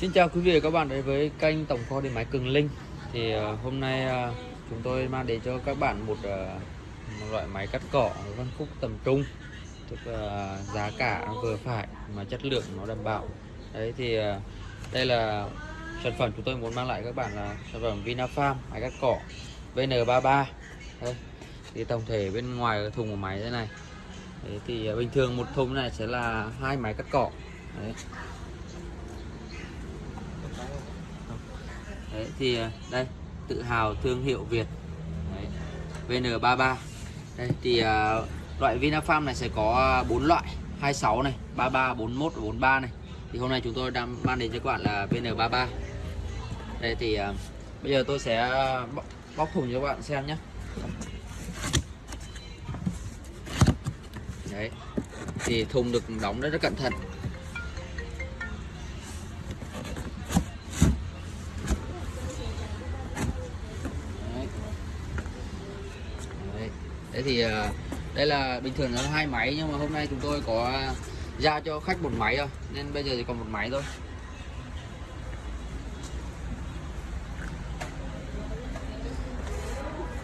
Xin chào quý vị và các bạn đến với kênh Tổng kho điện máy Cường Linh. Thì ờ, hôm nay ờ, chúng tôi mang đến cho các bạn một, ờ, một loại máy cắt cỏ phân khúc tầm trung. Tức là giá cả nó vừa phải mà chất lượng nó đảm bảo. Đấy thì đây là sản phẩm chúng tôi muốn mang lại các bạn là sản phẩm Vinafarm máy cắt cỏ VN33 Đây. Thì tổng thể bên ngoài cái thùng của máy thế này. Đấy, thì bình thường một thùng này sẽ là hai máy cắt cỏ. Đấy. Đấy, thì à, đây tự hào thương hiệu Việt. Đấy, VN33 đây thì uh, loại Vinafarm này sẽ có à, 4 loại 26 này 33 41 và 43 này. Thì hôm nay chúng tôi đang mang đến cho các bạn là VN33 đây thì uh, bây giờ tôi sẽ bóc, bóc thùng cho các bạn xem nhé. Đấy thì thùng được đóng rất rất cẩn thận. Đấy. Thì ờ, đây là bình thường là hai máy nhưng mà hôm nay chúng tôi có ra cho khách một máy thôi nên bây giờ chỉ còn một máy thôi.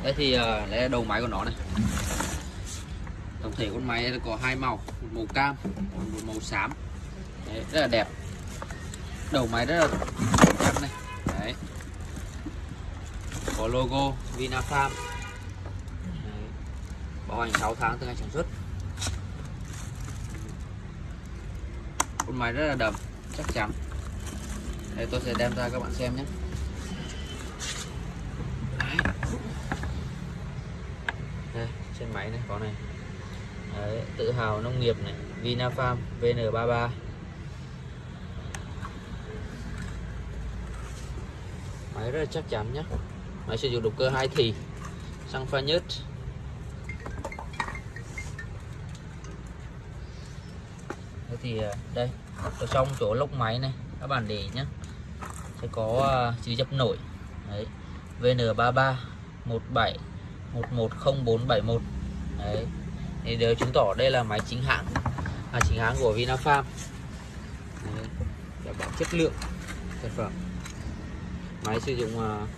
Đây thì ờ, đây là đầu máy của nó này. Tổng thể con máy có hai màu một màu cam một màu xám. Đấy, rất là đẹp. Đầu máy rất là chắc này. Đấy. Có logo Vinafarm bảo hành 6 tháng từ ngày sản xuất. Con máy rất là đậm chắc chắn. Đây tôi sẽ đem ra các bạn xem nhé. Đây trên máy này có này. Đấy, tự hào nông nghiệp này. Vinafarm VN33 máy rất là chắc chắn nhé. Máy sử dụng động cơ hai thì. Xăng pha nhất Thế thì à, đây ở trong chỗ lốc máy này các bạn để nhé sẽ có à, chữ dập nổi. Đấy VN33 17 110471 đấy thì đều chứng tỏ đây là máy chính hãng là chính hãng của Vinafarm đấy, đảm bảo chất lượng sản phẩm. Máy sử dụng uh,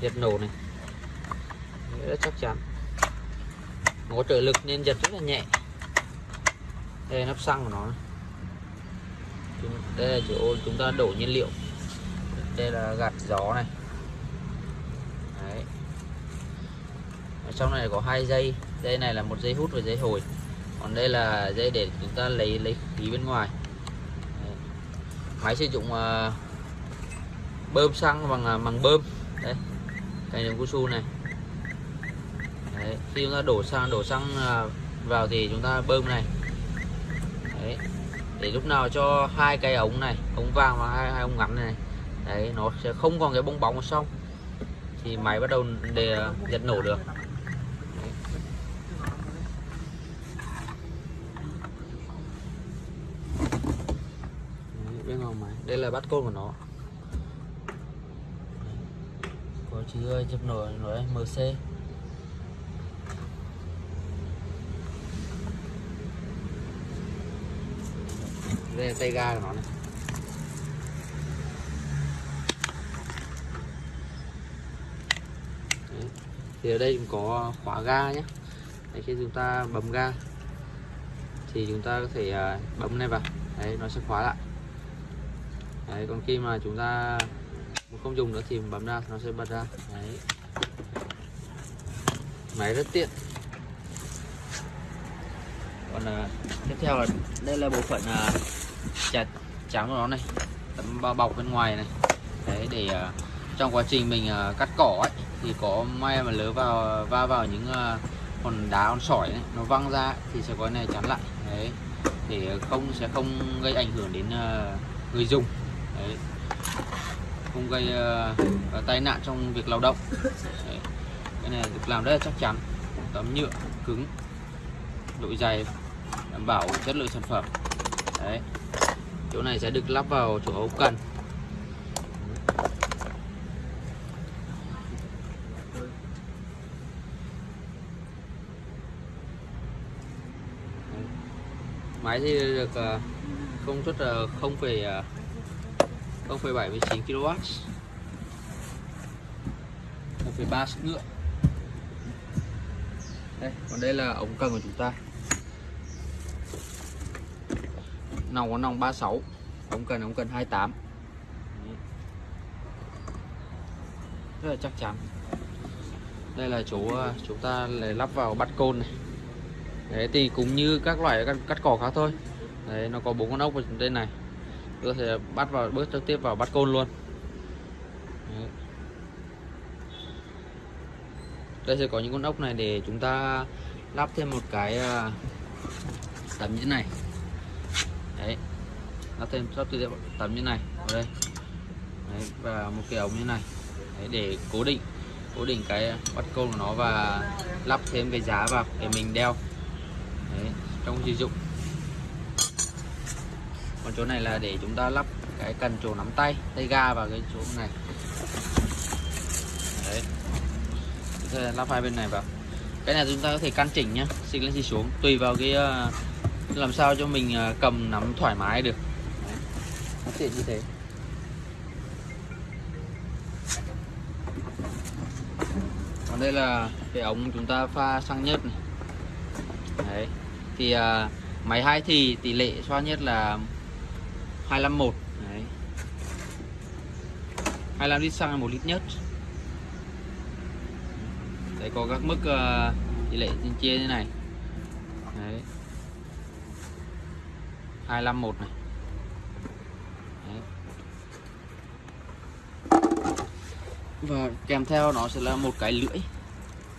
giật nổ này. Rất chắc chắn. Có trợ lực nên giật rất là nhẹ đây là nắp xăng của nó đây là chỗ chúng ta đổ nhiên liệu. Đây là gạt gió này. Đấy. ở trong này có hai dây. Dây này là một dây hút và dây hồi. Còn đây là dây để chúng ta lấy lấy khí bên ngoài. Đấy. máy sử dụng uh, bơm xăng bằng uh, bằng bơm. Đây cái đường cao su này. Đấy. khi chúng ta đổ xăng đổ xăng uh, vào thì chúng ta bơm này. Đấy. để lúc nào cho hai cái ống này ống vàng và hai, hai ống ngắn này đấy nó sẽ không còn cái bong bóng ở sau. Thì máy bắt đầu để uh, giật nổ được. Đấy. Đấy, bên ngoài máy. Đây là bát côn của nó. Có chữ uh, chụp nổi nổi MC đây là tay ga của nó này. Đấy. thì ở đây cũng có khóa ga nhé Đấy, khi chúng ta bấm ga thì chúng ta có thể à, bấm này vào. Đấy nó sẽ khóa lại. Đấy còn khi mà chúng ta không dùng nữa thì bấm ra nó sẽ bật ra. Đấy. Máy rất tiện. Còn uh, tiếp theo là đây là bộ phận uh, chặt trắng của nó này. Tấm bao bọc bên ngoài này. Đấy để uh, trong quá trình mình uh, cắt cỏ ấy thì có may mà lỡ vào va vào những ờ, uh, con đá con sỏi này, nó văng ra thì sẽ có cái này chắn lại. Đấy để không sẽ không gây ảnh hưởng đến uh, người dùng. Đấy không gây uh, tai nạn trong việc lao động. Đấy. cái này được làm rất là chắc chắn. Tấm nhựa cứng độ dày đảm bảo chất lượng sản phẩm. Đấy chỗ này sẽ được lắp vào chỗ ống cần. Máy thì được ờ, công suất uh, 0, 0,79 kW 1,3 sức ngựa. Đây còn đây là ống cần của chúng ta. Nòng có nòng 36 ống cần ống cần 28 rất là chắc chắn. Đây là chỗ à, chúng ta lại lắp vào bắt côn này. Đấy thì cũng như các loại cắt, cắt cỏ khác thôi. Đấy nó có bốn con ốc ở trên này. Tôi sẽ bắt vào bước trực tiếp vào bắt côn luôn. Đấy. đây sẽ có những con ốc này để chúng ta lắp thêm một cái à, tấm như thế này lắp thêm sắp thêm tấm như này ở đây. Đấy, và một cái ống như này. Đấy, để cố định cố định cái bắt côn của nó và lắp thêm cái giá vào để mình đeo. Đấy, trong sử dụng. Còn chỗ này là để chúng ta lắp cái cần chỗ nắm tay tay ga vào cái chỗ này. Đấy. Lắp hai bên này vào. Cái này chúng ta có thể căn chỉnh nhá xịt lên xịt xuống tùy vào cái ờ, làm sao cho mình ờ, cầm nắm thoải mái được đấy. nó tiện như thế. Còn đây là cái ống chúng ta pha xăng nhất này. Đấy thì à, máy hai thì tỷ lệ xoa nhất là 251 đấy. 25 lít xăng 1 lít nhất. Đấy có các mức uh, tỷ lệ trên chia như này. Đấy. 251 này. Và kèm theo nó sẽ là một cái lưỡi.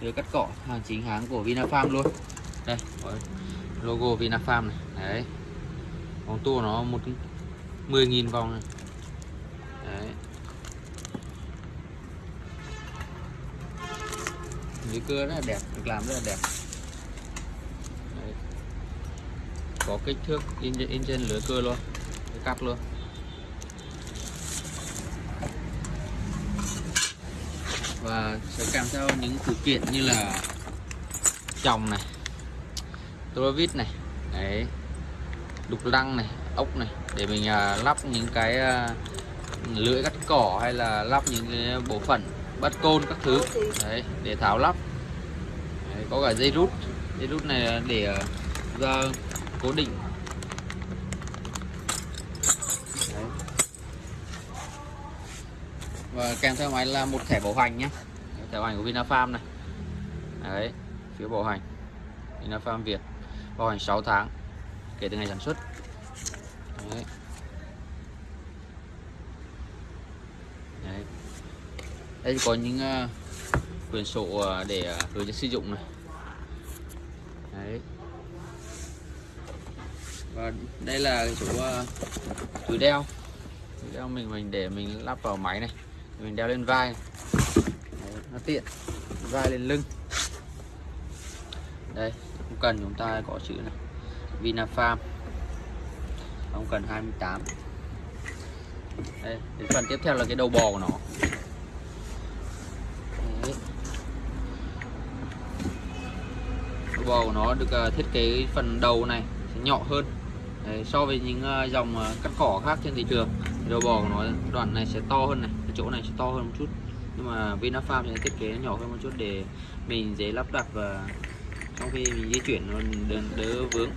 Lưỡi cắt cỏ hàng chính hãng của Vinafarm luôn. Đây logo Vinafarm này. Đấy. Vòng tua nó một 10.000 vòng này. Đấy. Lưỡi cưa rất là đẹp được làm rất là đẹp. Đấy. có kích thước in, in trên lưỡi cưa luôn cắt luôn. Và sẽ kèm theo những phụ kiện như là chồng này tua vít này đấy đục lăng này ốc này để mình uh, lắp những cái uh, lưỡi cắt cỏ hay là lắp những cái bộ phận bắt côn các thứ đấy để tháo lắp. Đấy, có cả dây rút. Dây rút này để uh, ra cố định. Và kèm theo máy là một thẻ bảo hành nhé. Thẻ bảo hành của Vinafarm này. Đấy phiếu bảo hành. Vinafarm Việt. Bảo hành 6 tháng kể từ ngày sản xuất. Đấy. Đấy. đây có những uh, sổ uh, để uh, hướng dẫn sử dụng này. Đấy. và đây là cái chỗ túi đeo. Túi đeo mình mình để mình lắp vào máy này mình đeo lên vai. Đấy, nó tiện. Vai lên lưng. Đây không cần chúng ta có chữ này. Vinafarm không cần 28 đây đến phần tiếp theo là cái đầu bò của nó. Đấy. đầu bò của nó được à, thiết kế phần đầu này sẽ nhỏ hơn. Đấy, so với những à, dòng à, cắt cỏ khác trên thị trường đầu bò của nó đoạn này sẽ to hơn này chỗ này sẽ to hơn một chút. Nhưng mà Vinafarm thì thiết kế nhỏ hơn một chút để mình dễ lắp đặt và trong khi mình di chuyển nó đỡ, đỡ vướng.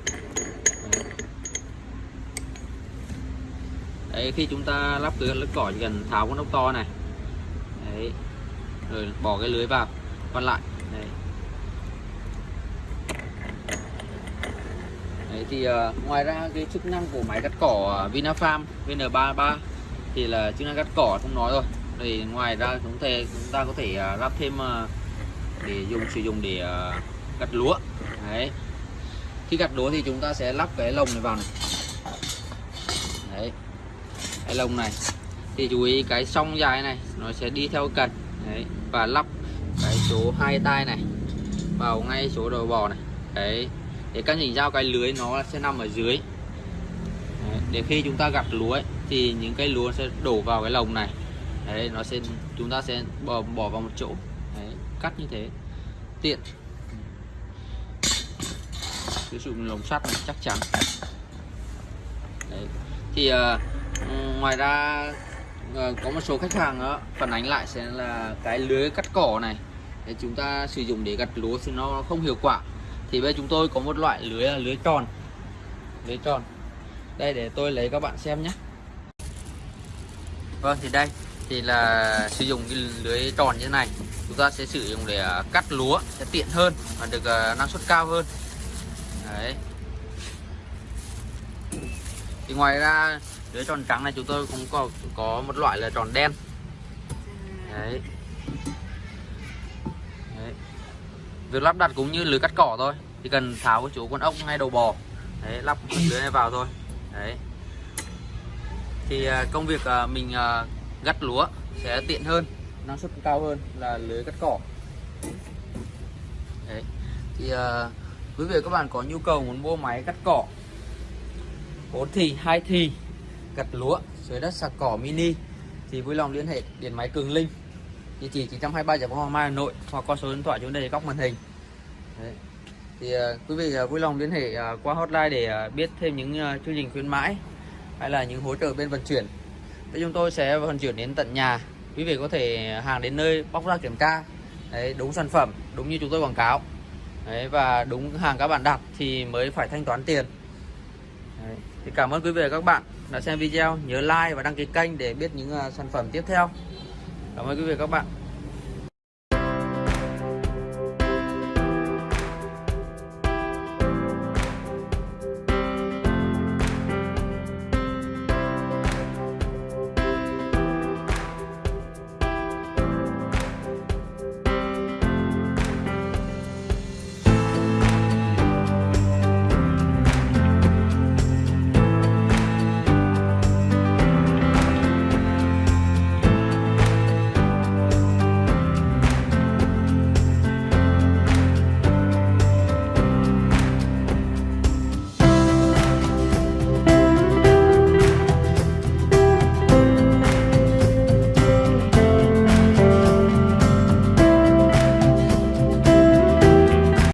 Đấy. Khi chúng ta lắp cái lớp cỏ chỉ cần tháo con ốc to này. Đấy. Rồi bỏ cái lưới vào. Còn lại. Đấy, đấy thì uh, ngoài ra cái chức năng của máy cắt cỏ Vinafarm VN33 thì là chức năng cắt cỏ không nói rồi. Thì ngoài ra chúng ta chúng ta có thể à, lắp thêm à, để dùng sử dụng để cắt gặt lúa. Đấy. Khi gặt lúa thì chúng ta sẽ lắp cái lồng này vào này. Đấy. Cái lồng này. Thì chú ý cái song dài này nó sẽ đi theo cần. Đấy. Và lắp cái số hai tay này vào ngay số đầu bò này. Đấy. Để các nhìn giao cái lưới nó sẽ nằm ở dưới. Đấy, để khi chúng ta gặt lúa ấy, thì những cái lúa sẽ đổ vào cái lồng này. Đấy nó sẽ chúng ta sẽ bỏ bỏ vào một chỗ. Đấy, cắt như thế. Tiện. Sử dụng lồng sắt này chắc chắn. Đấy. Thì uh, ngoài ra uh, có một số khách hàng đó, phản ánh lại sẽ là cái lưới cắt cỏ này. Để chúng ta sử dụng để gặt lúa thì nó không hiệu quả. Thì bây giờ chúng tôi có một loại lưới là lưới tròn. Lưới tròn. Đây để tôi lấy các bạn xem nhé vâng thì đây thì là sử dụng cái lưới tròn như thế này. Chúng ta sẽ sử dụng để à, cắt lúa sẽ tiện hơn và được à, năng suất cao hơn. Đấy. Thì ngoài ra lưới tròn trắng này chúng tôi cũng có có một loại là tròn đen. Đấy. Đấy. Việc lắp đặt cũng như lưới cắt cỏ thôi Chỉ cần tháo cái chỗ con ốc ngay đầu bò. Đấy, lắp lưới này vào thôi. Đấy. Thì à, công việc à, mình gắt gặt lúa sẽ tiện hơn Năng suất cao hơn là lưới cắt cỏ. Đấy. Thì quý vị các bạn có nhu cầu muốn mua máy cắt cỏ 4 thì, 2 thì Gặt lúa, dưới đất sạc cỏ mini Thì vui lòng liên hệ điện máy Cường Linh. Địa chỉ 923 Giải phóng Hoàng Mai Hà Nội hoặc qua số điện thoại chúng đây góc màn hình. Đấy. thì uh, quý vị uh, vui lòng liên hệ uh, qua hotline để uh, biết thêm những uh, chương trình khuyến mãi hay là những hỗ trợ bên vận chuyển. Thì chúng tôi sẽ vận chuyển đến tận nhà. Quý vị có thể hàng đến nơi bóc ra kiểm tra. Đấy, đúng sản phẩm đúng như chúng tôi quảng cáo. Đấy, và đúng hàng các bạn đặt thì mới phải thanh toán tiền. Đấy. thì cảm ơn quý vị và các bạn đã xem video. Nhớ like và đăng ký kênh để biết những uh, sản phẩm tiếp theo. Cảm ơn quý vị và các bạn.